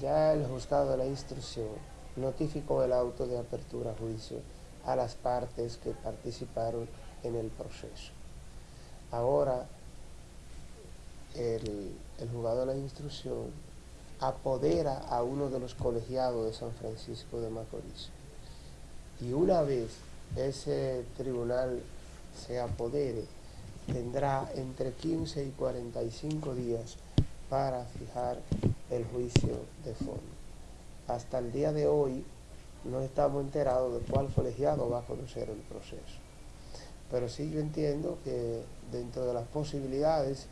ya el juzgado de la instrucción notificó el auto de apertura a juicio a las partes que participaron en el proceso. Ahora, el juzgado de la instrucción apodera a uno de los colegiados de San Francisco de Macorís. Y una vez ese tribunal se apodere, tendrá entre 15 y 45 días para fijar el juicio de fondo. Hasta el día de hoy no estamos enterados de cuál colegiado va a conocer el proceso. Pero sí yo entiendo que dentro de las posibilidades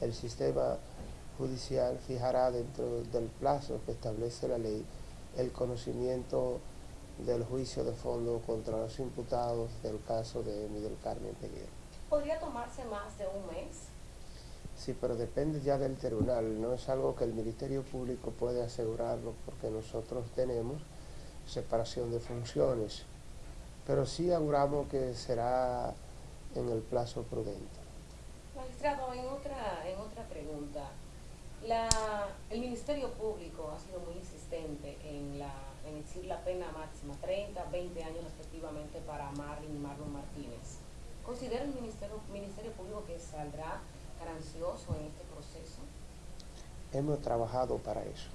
el sistema judicial fijará dentro del plazo que establece la ley el conocimiento del juicio de fondo contra los imputados del caso de Miguel Carmen Peguero. ¿Podría tomarse más de un mes? Sí, pero depende ya del tribunal, no es algo que el Ministerio Público puede asegurarlo porque nosotros tenemos separación de funciones, pero sí auguramos que será en el plazo prudente. Magistrado, en otra, en otra pregunta, la, el Ministerio Público ha sido muy insistente en, la, en exigir la pena máxima, 30, 20 años respectivamente para Marlon y Marlon Martínez. ¿Considera el Ministerio, Ministerio Público que saldrá ganancioso en este proceso? Hemos trabajado para eso.